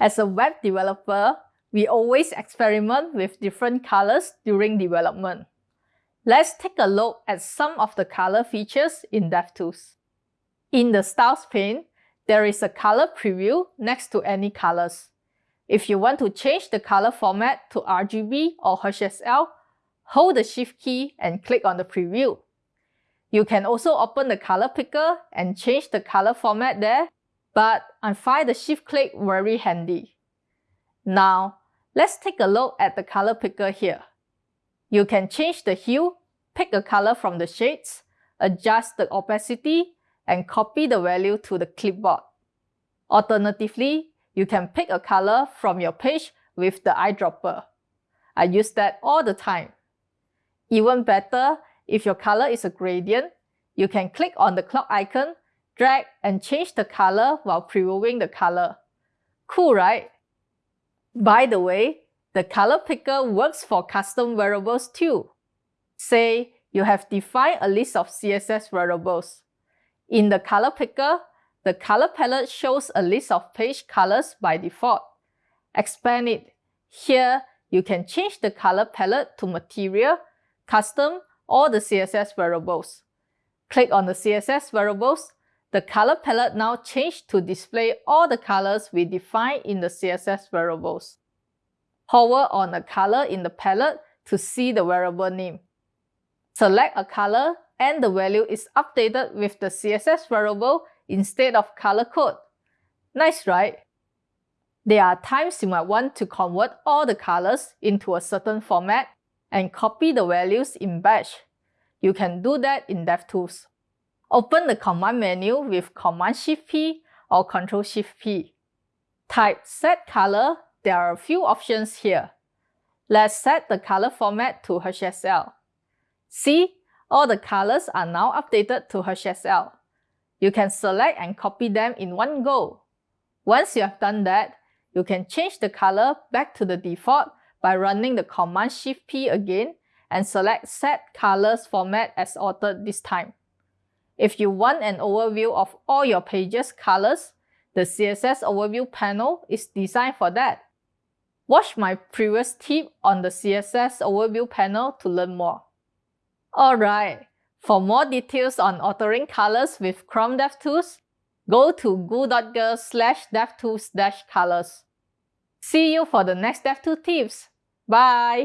As a web developer, we always experiment with different colors during development. Let's take a look at some of the color features in DevTools. In the Styles pane, there is a color preview next to any colors. If you want to change the color format to RGB or HSL, hold the Shift key and click on the preview. You can also open the color picker and change the color format there, but I find the Shift click very handy. Now, let's take a look at the color picker here. You can change the hue, pick a color from the shades, adjust the opacity, and copy the value to the clipboard. Alternatively, you can pick a color from your page with the eyedropper. I use that all the time. Even better, if your color is a gradient, you can click on the clock icon, drag and change the color while previewing the color. Cool, right? By the way, the color picker works for custom variables too. Say, you have defined a list of CSS variables. In the color picker, the color palette shows a list of page colors by default. Expand it. Here, you can change the color palette to material, custom, or the CSS variables. Click on the CSS variables. The color palette now changed to display all the colors we defined in the CSS variables. Hover on a color in the palette to see the variable name. Select a color and the value is updated with the CSS variable instead of color code. Nice, right? There are times you might want to convert all the colors into a certain format and copy the values in batch. You can do that in DevTools. Open the command menu with Command-Shift-P or Control-Shift-P. Type Set Color. There are a few options here. Let's set the color format to HSL. See, all the colors are now updated to HSL. You can select and copy them in one go. Once you have done that, you can change the color back to the default by running the Command Shift P again and select Set Colors Format as authored this time. If you want an overview of all your page's colors, the CSS Overview panel is designed for that. Watch my previous tip on the CSS Overview panel to learn more. Alright, for more details on altering colors with Chrome DevTools, go to goo.gl slash devtools colors. See you for the next DevTools tips. Bye!